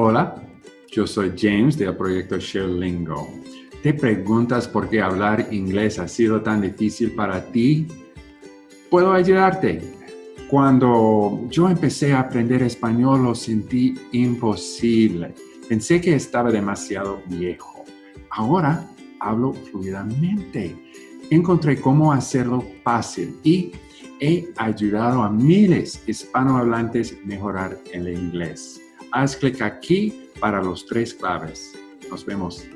Hola, yo soy James del proyecto ShareLingo. ¿Te preguntas por qué hablar inglés ha sido tan difícil para ti? Puedo ayudarte. Cuando yo empecé a aprender español lo sentí imposible. Pensé que estaba demasiado viejo. Ahora hablo fluidamente. Encontré cómo hacerlo fácil y he ayudado a miles hispanohablantes a mejorar el inglés. Haz clic aquí para los tres claves. Nos vemos.